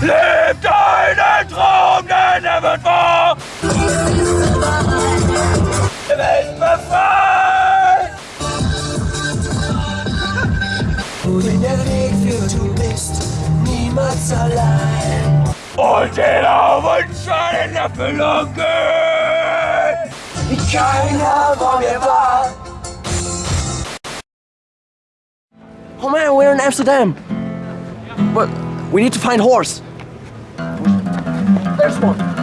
Lebt einen Traum, denn er wird wahr! Die Welt befreit! Wohin der Weg führt, du bist niemals allein. Und jeder Wunsch soll in Erfüllung gehen! Keiner vor mir war. Oh man, we're in Amsterdam. But we need to find horse. There's one.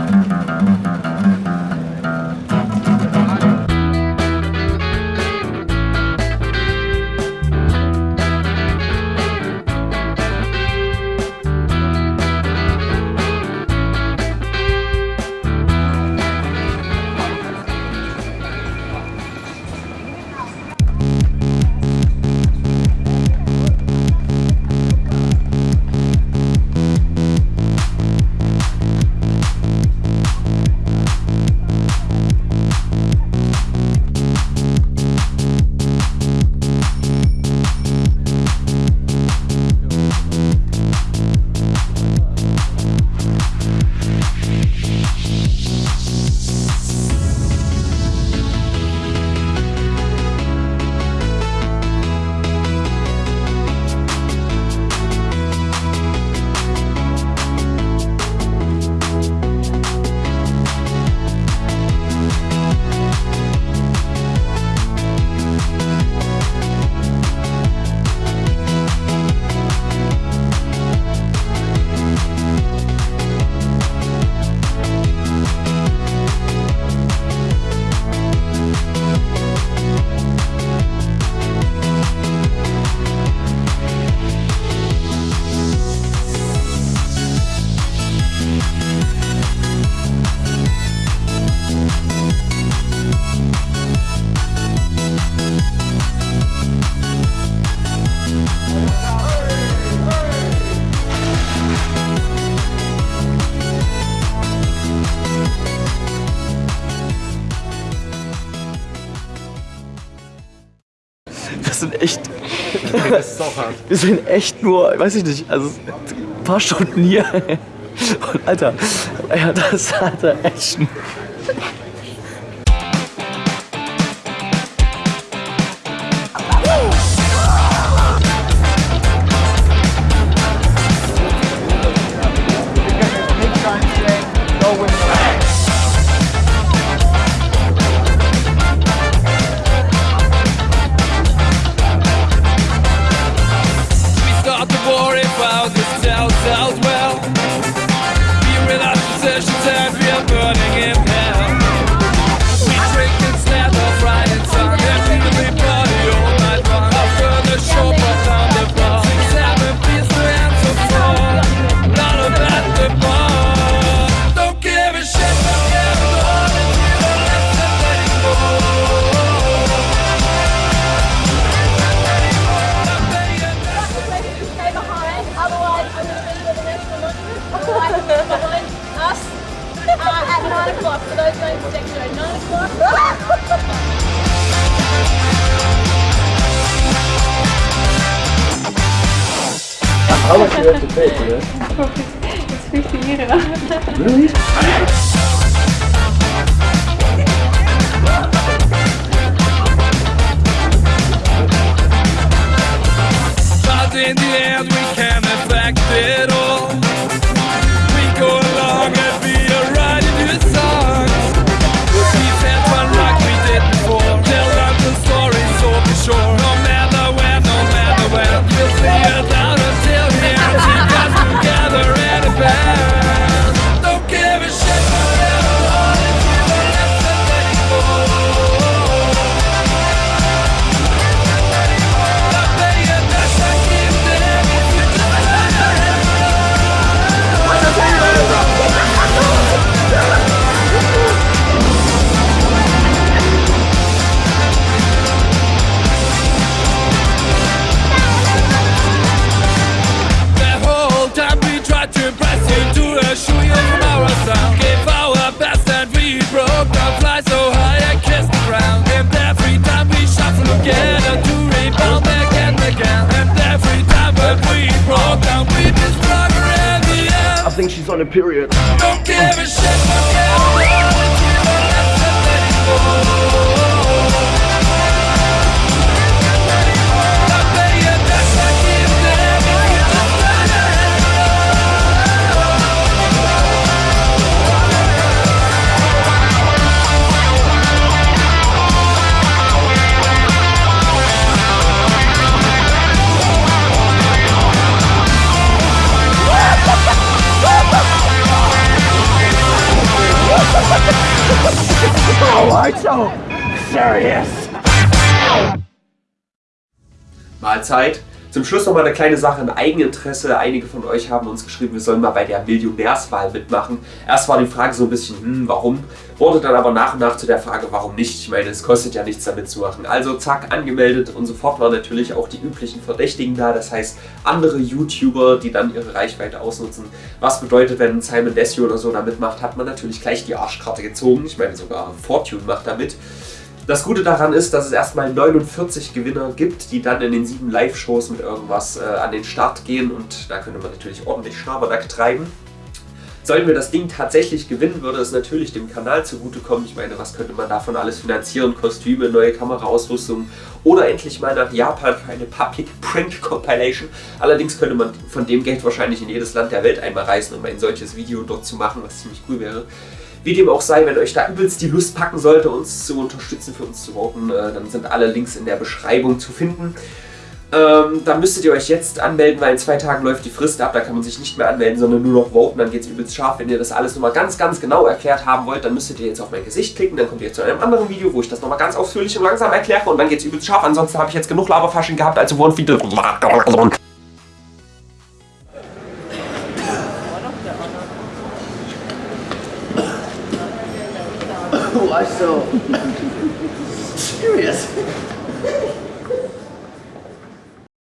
Das ist auch hart. Wir sind echt nur, weiß ich nicht, also ein paar Stunden hier. Und Alter, ja, das hat er echt. for those going to Dexter. 9 o'clock. How much do you have to pay for this? It's 50 euro. Really? think she's on a period. Mahlzeit. Zum Schluss noch mal eine kleine Sache in Eigeninteresse. Einige von euch haben uns geschrieben, wir sollen mal bei der Millionärswahl mitmachen. Erst war die Frage so ein bisschen, hm, warum? Wurde dann aber nach und nach zu der Frage, warum nicht? Ich meine, es kostet ja nichts damit zu machen. Also zack, angemeldet und sofort waren natürlich auch die üblichen Verdächtigen da. Das heißt, andere YouTuber, die dann ihre Reichweite ausnutzen. Was bedeutet, wenn Simon Desio oder so da mitmacht, hat man natürlich gleich die Arschkarte gezogen. Ich meine, sogar Fortune macht da mit. Das Gute daran ist, dass es erstmal 49 Gewinner gibt, die dann in den sieben Live-Shows mit irgendwas äh, an den Start gehen und da könnte man natürlich ordentlich Schabernack treiben. Sollten wir das Ding tatsächlich gewinnen, würde es natürlich dem Kanal zugutekommen. Ich meine, was könnte man davon alles finanzieren? Kostüme, neue Kameraausrüstung oder endlich mal nach Japan für eine Public Print Compilation. Allerdings könnte man von dem Geld wahrscheinlich in jedes Land der Welt einmal reisen, um ein solches Video dort zu machen, was ziemlich cool wäre. Wie dem auch sei, wenn euch da übelst die Lust packen sollte, uns zu unterstützen, für uns zu voten, äh, dann sind alle Links in der Beschreibung zu finden. Ähm, dann müsstet ihr euch jetzt anmelden, weil in zwei Tagen läuft die Frist ab, da kann man sich nicht mehr anmelden, sondern nur noch voten, dann geht es übelst scharf. Wenn ihr das alles nochmal ganz, ganz genau erklärt haben wollt, dann müsstet ihr jetzt auf mein Gesicht klicken, dann kommt ihr zu einem anderen Video, wo ich das nochmal ganz ausführlich und langsam erkläre und dann geht es übelst scharf. Ansonsten habe ich jetzt genug Laberfasching gehabt, also wurden viele... Why so serious?